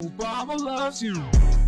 Obama loves you.